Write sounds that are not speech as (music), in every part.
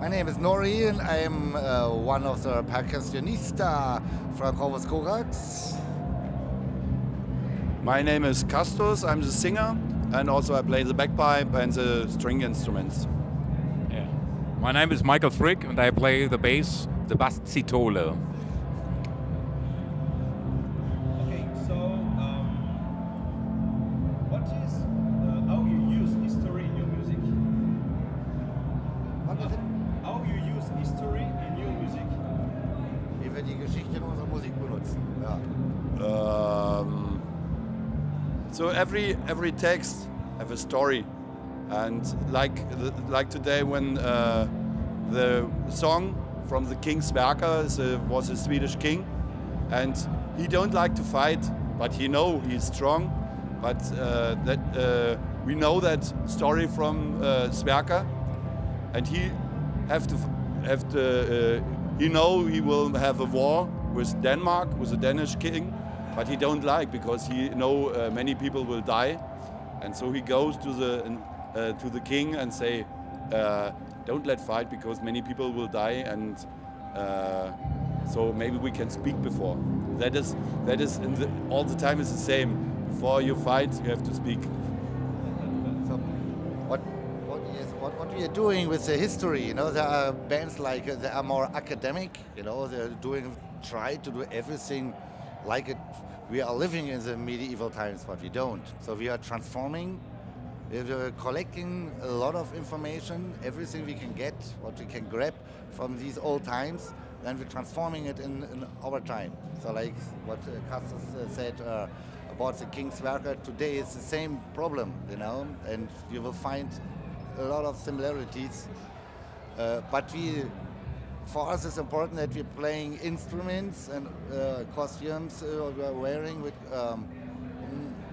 My name is Nori and I am uh, one of the percussionista from Corvus Corax. My name is Castus, I'm the singer and also I play the bagpipe and the string instruments. Yeah. My name is Michael Frick and I play the bass, the bass so every every text have a story, and like like today when uh, the song from the King Sverker was a Swedish king, and he don't like to fight, but he know he's strong, but uh, that uh, we know that story from uh, Sverker, and he have to have to uh, he know he will have a war with Denmark with the Danish king, but he don't like because he know uh, many people will die, and so he goes to the uh, to the king and say, uh, don't let fight because many people will die, and uh, so maybe we can speak before. That is that is the, all the time is the same. Before you fight, you have to speak. So what, what, what, what we are doing with the history, you know, there are bands like, uh, they are more academic, you know, they're doing, try to do everything like it, we are living in the medieval times, but we don't. So we are transforming, we are collecting a lot of information, everything we can get, what we can grab from these old times, then we're transforming it in, in our time. So like what uh, Castus uh, said, uh, about the King Sverker today is the same problem, you know, and you will find a lot of similarities. Uh, but we, for us, it's important that we're playing instruments and uh, costumes uh, we're wearing with um,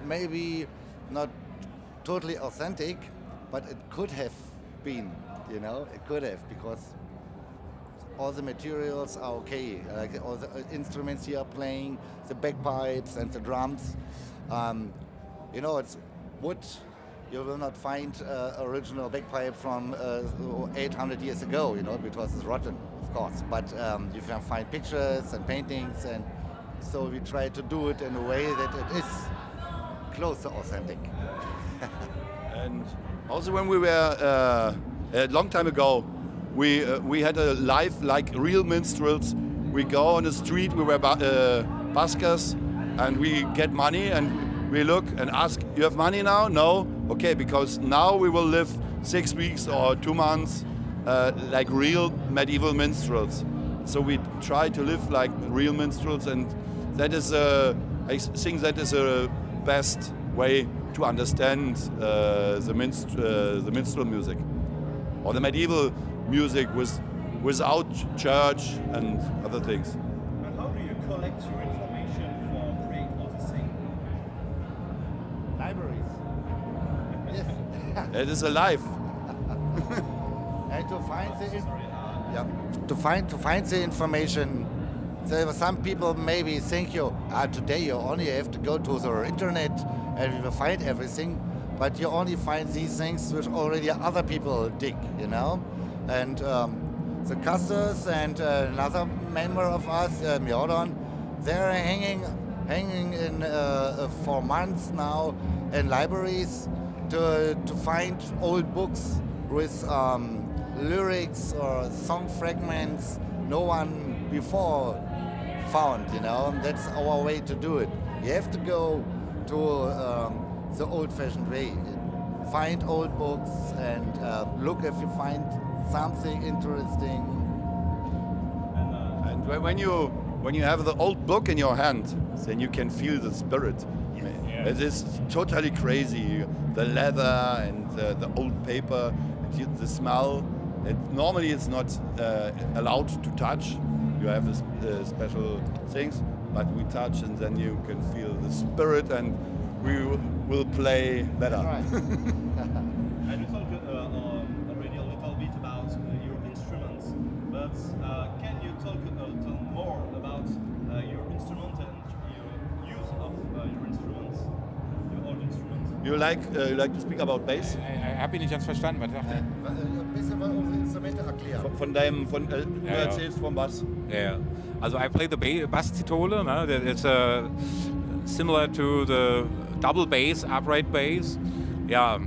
maybe not totally authentic, but it could have been, you know, it could have because all the materials are okay. Like all the uh, instruments you are playing, the bagpipes and the drums. Um, you know, it's wood. You will not find uh, original bagpipe from uh, 800 years ago, you know, because it's rotten, course. But um, you can find pictures and paintings, and so we try to do it in a way that it is close to authentic. (laughs) And also when we were uh, a long time ago, we uh, we had a life like real minstrels. We go on the street, we were uh, buskers, and we get money and we look and ask, "You have money now? No? Okay, because now we will live six weeks or two months uh, like real medieval minstrels. So we try to live like real minstrels, and that is a, I think that is a best way to understand uh, the, minst- uh, the minstrel music or the medieval music with, without church and other things. And how do you collect your information for create all the thing? Libraries. yes. It is alive. (laughs) to find the yeah, to find to find the information. There were some people maybe think you ah, today you only have to go to the internet and you will find everything, but you only find these things which already other people dig, you know. And um, the Castus and uh, another member of us, uh, Mjordon, they're hanging hanging in uh, uh, for months now in libraries to to find old books with um, lyrics or song fragments no one before found, you know. And that's our way to do it. You have to go to um, the old-fashioned way. Find old books and uh, look if you find something interesting. and, uh, And when- when you when you have the old book in your hand, then you can feel the spirit. Yeah. It is totally crazy. The leather and the, the old paper, and the smell. It, normally, it's not uh, allowed to touch. You have a, s- uh, special things, but we touch, and then you can feel the spirit, and we w- will play better. And you talked uh, um, already a little bit about uh, your instruments, but uh, can you talk a little more about uh, your instrument and your use of uh, your instruments, your old instruments? You like uh, you like to speak about bass? Ich habe ihn nicht ganz verstanden, was sagt er? Mal unsere Instrumente erklären. von, von deinem, von, äh, du Ja, ja. erzählst vom Bass. Yeah. Also I play the ba- bass Zitole. No? that It's uh, similar to the double bass, upright bass. Yeah.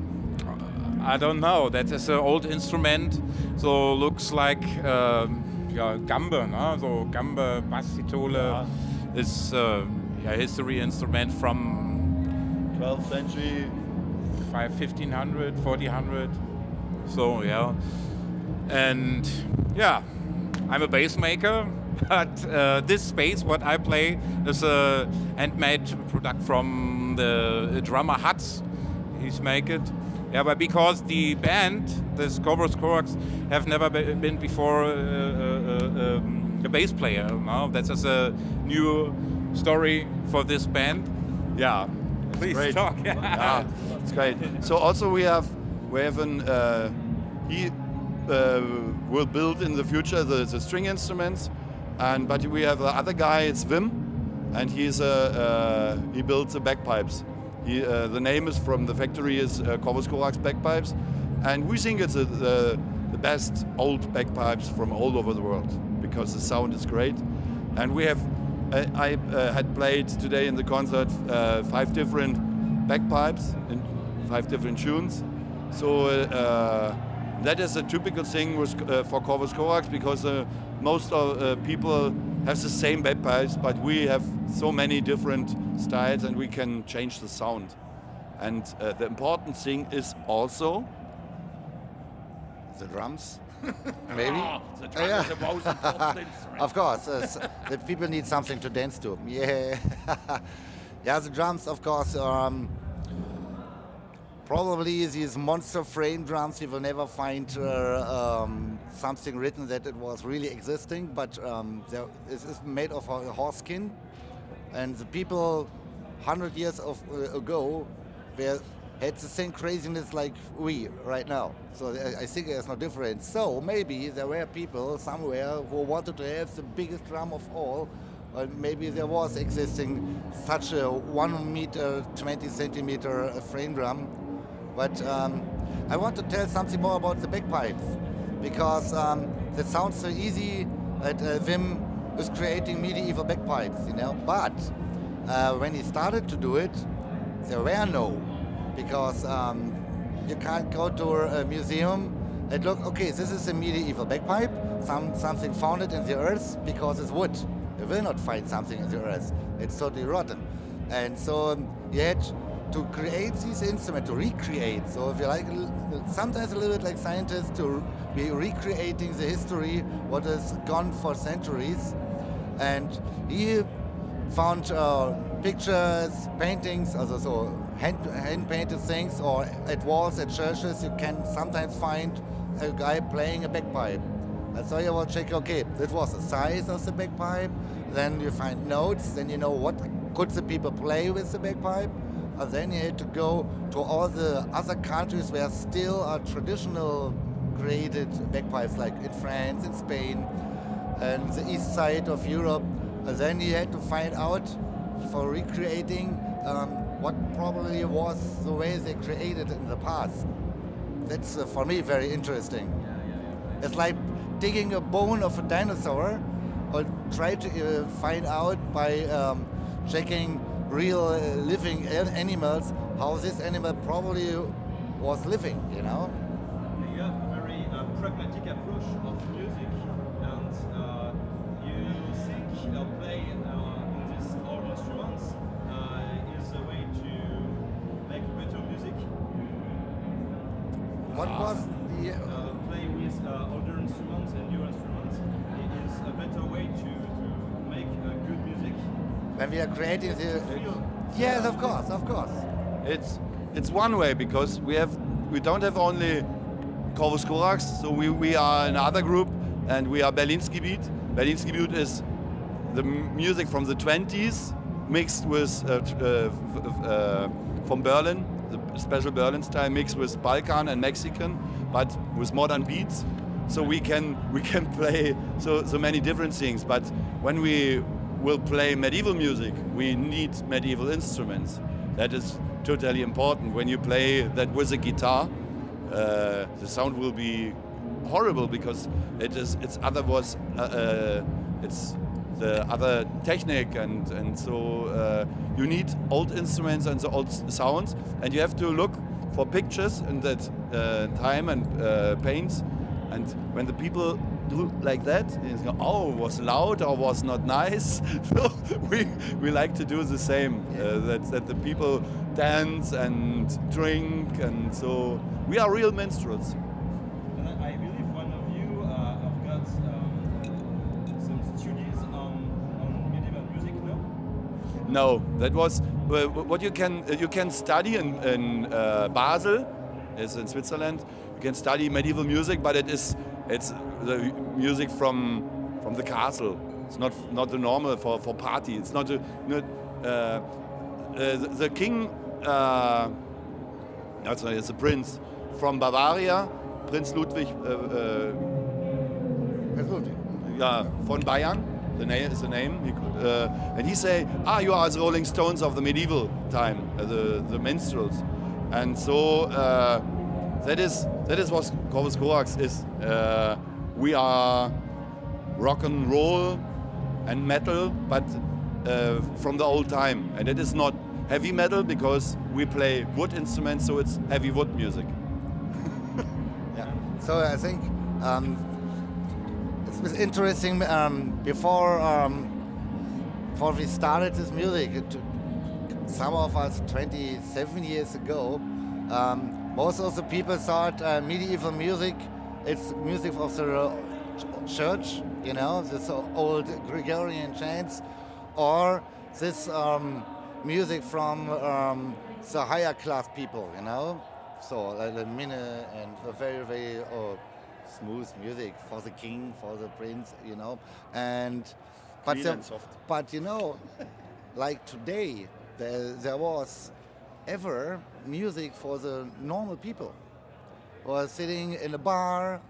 I don't know. That is an old instrument. So looks like um, yeah, gambe. No? So gambe bass Zitole is uh, yeah, history instrument from 12th century. five, 1500, 1400. So yeah, and yeah, I'm a bass maker. (laughs) But uh, this bass, what I play, is a handmade product from the drummer Hutz. He's make it. Yeah, but because the band, the Corvus Corax, have never been before uh, uh, um, a bass player. No, that's just a new story for this band. Yeah, please great. talk. (laughs) yeah, it's great. So also we have we have an uh, he uh, will build in the future the, the string instruments, and but we have the other guy. It's Wim, and he's a uh, he builds the bagpipes. He, uh, the name is from the factory is uh, bagpipes, and we think it's a, the the best old bagpipes from all over the world because the sound is great, and we have. I, I uh, had played today in the concert uh, five different bagpipes in five different tunes. So uh, that is a typical thing with, uh, for Corvus Corax because uh, most of uh, people have the same bagpipes, but we have so many different styles and we can change the sound. And uh, the important thing is also The drums, (laughs) maybe. the Oh, yeah. is the most important. (laughs) Of course, uh, the people need something to dance to. Yeah, (laughs) yeah. The drums, of course, um, probably these monster frame drums. You will never find uh, um, something written that it was really existing, but um, there, it is made of a horse skin, and the people hundred years of, uh, ago had the same craziness like we right now. So I, I think there's no difference. So maybe there were people somewhere who wanted to have the biggest drum of all. Maybe there was existing such a one meter, 20 centimeter uh, frame drum. But um, I want to tell something more about the bagpipes because um, that sounds so easy that uh, Wim is creating medieval bagpipes, you know. But uh, when he started to do it, there were no, because um, you can't go to a museum and look. Okay, this is a medieval bagpipe. Some something founded in the earth because it's wood. You will not find something in the earth. It's totally rotten, and so um, you had to create these instrument to recreate. So if you like, sometimes a little bit like scientists to be recreating the history what has gone for centuries, and he found uh, pictures, paintings, also so hand, hand painted things, or at walls at churches you can sometimes find a guy playing a bagpipe. And so you will check, okay, that was the size of the bagpipe. Then you find notes. Then you know what could the people play with the bagpipe. And then you had to go to all the other countries where still are traditional created bagpipes, like in France, in Spain, and the east side of Europe. And then you had to find out for recreating um, what probably was the way they created in the past. That's uh, for me very interesting. It's like digging a bone of a dinosaur, or try to uh, find out by um, checking real uh, living animals how this animal probably was living. You know. You have a very uh, pragmatic approach of music, and uh, you think uh, play uh, in these old instruments uh, is a way to make better music. What was the Uh, play with uh, older instruments and new instruments it is a better way to, to make uh, good music. When we are creating the? Yes, of course, of course. It's it's one way because we have we don't have only Corvus Corax, so we, we are another group and we are Berlinski Beat. Berlinski Beat is the music from the 20s mixed with uh, uh, uh, from Berlin, the special Berlin style mixed with Balkan and Mexican, but with modern beats. So we can we can (laughs) play so so many different things. But when we will play medieval music, we need medieval instruments. That is totally important. When you play that with a guitar, uh, the sound will be horrible because it is it's other was uh, uh, it's the other technique and and so uh, you need old instruments and the old sounds and you have to look for pictures in that uh, time and uh, paints and when the people do like that go, oh was loud or was not nice (laughs) so we we like to do the same uh, that that the people dance and drink and so we are real minstrels I I believe one of you uh, have got um, some studies on, on medieval music, no? No, that was uh, what you can uh, you can study in, in uh, Basel, is in Switzerland. You can study medieval music, but it is it's the music from from the castle. It's not not the normal for, for party. It's not a, not, uh, uh, the, the king. Uh, that's it's a prince from Bavaria, Prince Ludwig. Uh, uh, yeah, von Bayern. The name is the name. He, could, uh, and he say, "Ah, you are the Rolling Stones of the medieval time, uh, the the minstrels." And so uh, that is that is what Corvus Corax is. Uh, we are rock and roll and metal, but uh, from the old time. And it is not heavy metal because we play wood instruments, so it's heavy wood music. (laughs) Yeah. So I think um, it was interesting. Um, before um, before we started this music, it, some of us 27 years ago, um, most of the people thought uh, medieval music it's music of the uh, church, you know, this old Gregorian chants, or this um, music from um, the higher class people, you know. So like the minne and very very uh, smooth music for the king, for the prince, you know, and but Clean the- and but you know, like today, there, there was ever music for the normal people, or sitting in a bar,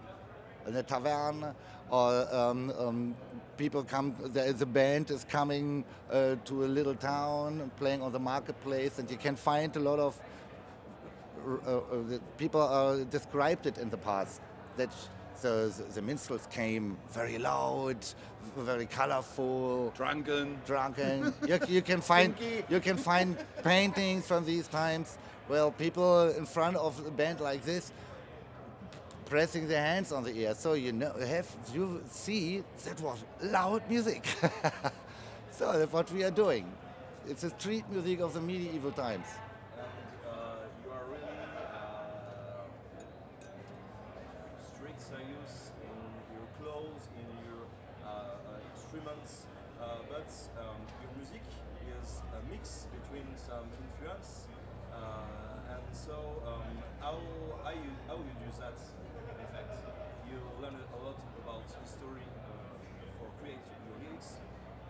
in a tavern, or um, um, people come. A band is coming uh, to a little town, playing on the marketplace, and you can find a lot of uh, uh, people uh, described it in the past that the, the minstrels came very loud, very colorful, Drunken. drunken. (laughs) you, you can find you can find (laughs) paintings from these times. Well, people in front of a band like this pressing their hands on the ear, so you know have you see that was loud music. (laughs) so that's what we are doing. It's a street music of the medieval times. And uh, you are really uh, strict serious in your clothes, in your uh, uh, instruments, but um, your music is a mix between some influence. Uh, and so, um, how, how, you, how you do that? In fact, you learn a lot about history uh, for creating your lyrics.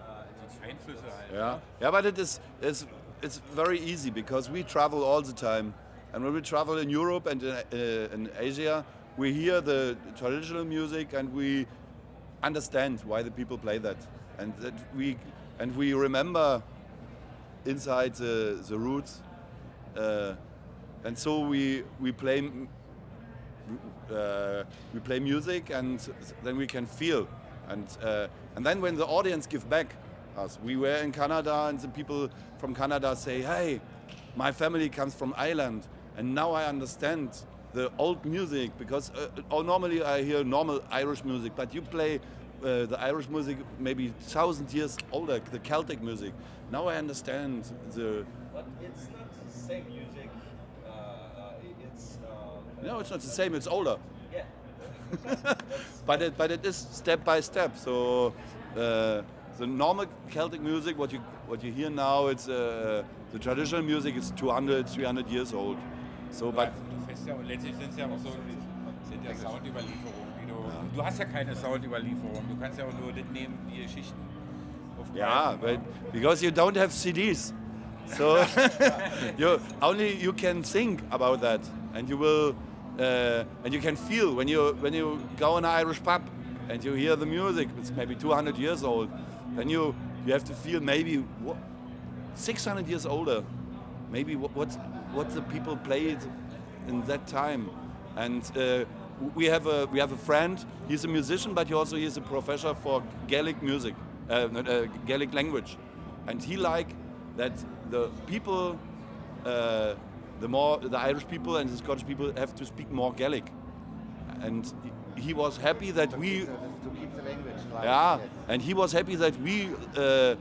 Uh, and it's- Einflüsse halt. Yeah, yeah, but it is it's it's very easy because we travel all the time, and when we travel in Europe and in, uh, in Asia, we hear the traditional music and we understand why the people play that, and that we and we remember inside the the roots, uh, and so we we play. Uh, we play music and then we can feel and uh, and then when the audience give back us we were in Canada and the people from Canada say hey my family comes from Ireland and now I understand the old music because uh, oh, normally I hear normal Irish music but you play uh, the Irish music maybe thousand years older the Celtic music now I understand the But it's not the same music. Uh, uh, it's uh, no it's not the same it's older yeah. (laughs) but it but it is step by step. So uh, the normal Celtic music, what you what you hear now, it's uh, the traditional music is 200, 300 years old. So, but du fährst ja, letztlich sind ja auch so, sind ja Soundüberlieferungen. Du, du hast ja keine Soundüberlieferung. Du kannst ja auch nur das nehmen, die Geschichten aufgreifen. yeah, but because you don't have CDs, so (laughs) (laughs) you only you can think about that, and you will uh, and you can feel when you when you go in an Irish pub and you hear the music. It's maybe 200 years old. Then you you have to feel maybe what, 600 years older. Maybe what what, what the people played in that time, and uh, we have a we have a friend. He's a musician, but he also is a professor for Gaelic music, uh, uh, Gaelic language, and he like that the people, uh, the more the Irish people and the Scottish people have to speak more Gaelic, and he- he was happy that we to keep the language alive. yeah, yes. and he was happy that we uh,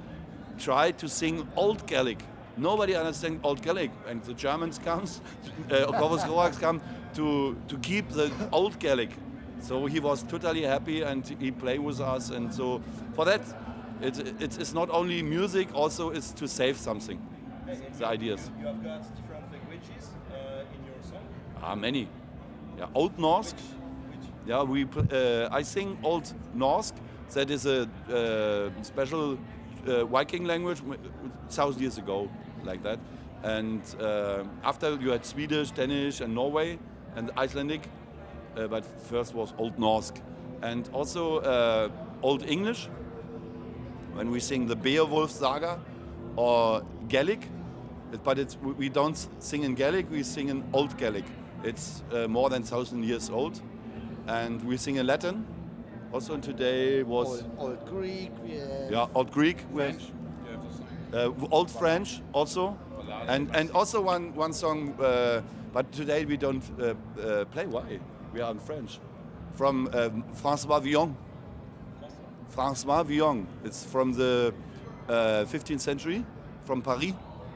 tried to sing Old Gaelic. Nobody understands Old Gaelic, and the Germans comes, (laughs) uh, Czechoslovaks come to to keep the Old Gaelic. So he was totally happy, and he played with us, and so for that, it, it's, it's not only music, also it's to save something. The ideas. You have got different languages uh, in your song. Ah, many. Yeah, Old. Which Yeah, we. Uh, I sing Old Norse. That is a uh, special uh, Viking language, thousand years ago, like that. And uh, after you had Swedish, Danish, and Norway, and Icelandic, uh, but first was Old Norse, and also uh, Old English. When we sing the Beowulf saga, or Gaelic, but we don't sing in Gaelic. We sing in Old Gaelic. It's uh, more than thousand years old, and we sing in Latin. Also today was Old, old Greek, yeah Old Greek, French. You have to sing. uh, Old French also, and and also one one song. Uh, but today we don't uh, uh, play. Why? We are in French, from um, François Villon. François Villon. It's from the uh, 15th century, from Paris.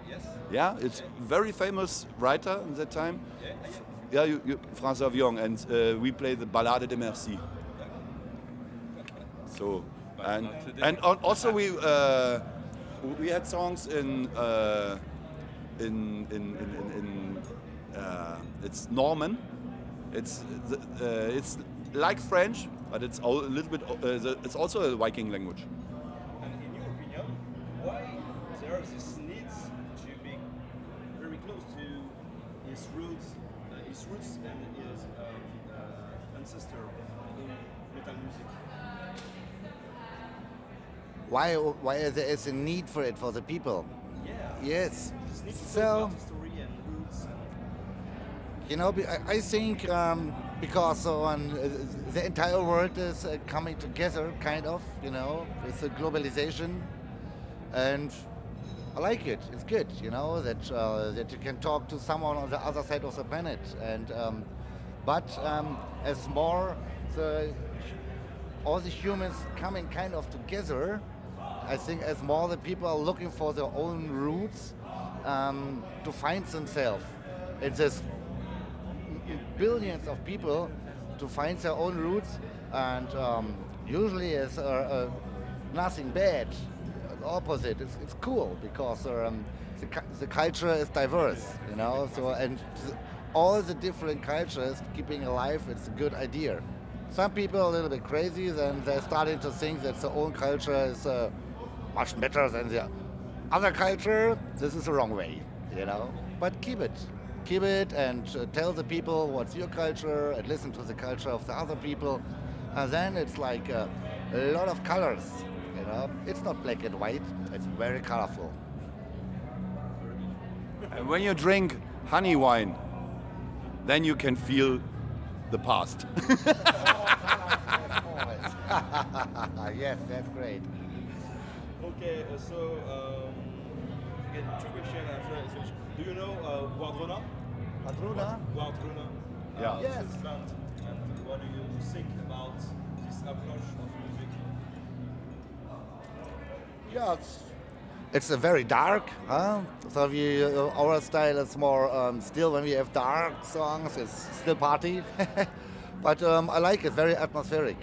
yes. Yeah, it's very famous writer in that time. Yeah, you, you, François Villon, and uh, we play the Ballade de Merci. So, and and also we uh, we had songs in uh, in in in, in, in uh, it's Norman. It's uh, it's like French, but it's a little bit. Uh, it's also a Viking language. And in your opinion, why there is this roots and his um, uh, ancestor in metal music? Why, why there is a need for it for the people? Yeah. Yes. This need to talk So, about history and roots. And you know, I, I think um, because on uh, the entire world is uh, coming together, kind of, you know, with the globalization, and I like it. It's good, you know, that uh, that you can talk to someone on the other side of the planet, and um, but um, as more the all the humans coming kind of together, I think as more the people are looking for their own roots um, to find themselves. It's this billions of people to find their own roots, and um, usually it's uh, uh, nothing bad. Opposite. It's, it's cool because um, the, the culture is diverse, you know. So and all the different cultures keeping alive. It's a good idea. Some people are a little bit crazy, then they're starting to think that their own culture is uh, much better than the other culture. This is the wrong way, you know. But keep it, keep it, and uh, tell the people what's your culture, and listen to the culture of the other people, and then it's like uh, a lot of colors, know. It's not black and white. It's very colorful. And when you drink honey wine, then you can feel the past. (laughs) yes, that's great. Okay, uh, so um, again, two questions after. Do you know uh, Wardruna? Padruna? Wardruna? Yeah. Uh, Yes. And what do you think about this approach of music? Yeah, it's, it's a very dark, huh? So we, uh, our style is more um, still when we have dark songs, it's still party. (laughs) but um, I like it, very atmospheric.